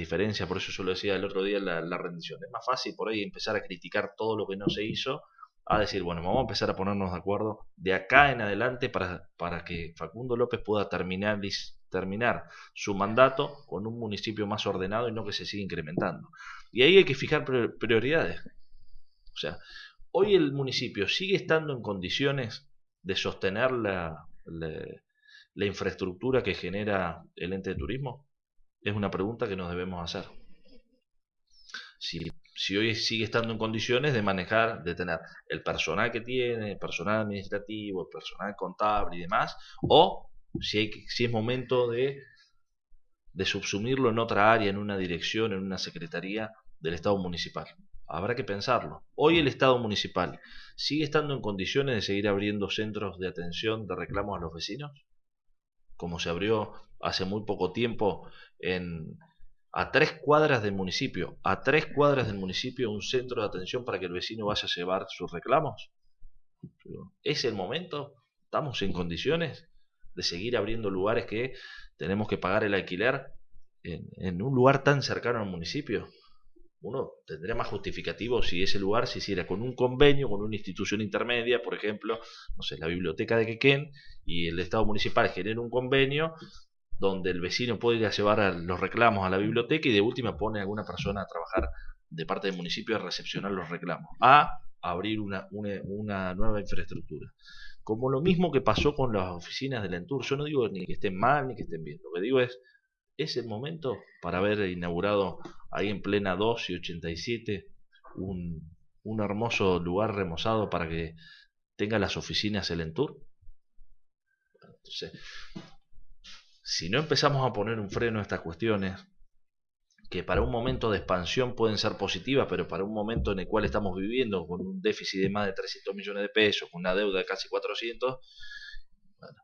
diferencias, por eso yo lo decía el otro día la, la rendición. Es más fácil por ahí empezar a criticar todo lo que no se hizo, a decir, bueno, vamos a empezar a ponernos de acuerdo de acá en adelante para, para que Facundo López pueda terminar, terminar su mandato con un municipio más ordenado y no que se siga incrementando. Y ahí hay que fijar prioridades. O sea, hoy el municipio sigue estando en condiciones de sostener la, la, infraestructura que genera el ente de turismo? Es una pregunta que nos debemos hacer. Si, hoy sigue estando en condiciones de manejar, de tener el personal que tiene, el personal administrativo, el personal contable y demás, o si, hay, si es momento de, de subsumirlo en otra área, en una dirección, en una secretaría del Estado municipal. Habrá que pensarlo. Hoy el Estado municipal sigue estando en condiciones de seguir abriendo centros de atención de reclamos a los vecinos, como se abrió hace muy poco tiempo en, a tres cuadras del municipio, a tres cuadras del municipio un centro de atención para que el vecino vaya a llevar sus reclamos. ¿Es el momento? ¿Estamos en condiciones de seguir abriendo lugares que tenemos que pagar el alquiler en, en un lugar tan cercano al municipio? Uno tendría más justificativo si ese lugar se hiciera con un convenio, con una institución intermedia, por ejemplo, no sé, la biblioteca de Quequén, y el Estado municipal genera un convenio donde el vecino puede ir a llevar los reclamos a la biblioteca y de última pone a alguna persona a trabajar de parte del municipio a recepcionar los reclamos, a abrir una, una, nueva infraestructura. Como lo mismo que pasó con las oficinas del Entur, yo no digo ni que estén mal ni que estén bien, lo que digo es, es el momento para haber inaugurado ahí en plena 2 y 87 un, un hermoso lugar remozado para que tenga las oficinas el Entur. Entonces, si no empezamos a poner un freno a estas cuestiones, que para un momento de expansión pueden ser positivas, pero para un momento en el cual estamos viviendo con un déficit de más de 300 millones de pesos, con una deuda de casi 400, bueno,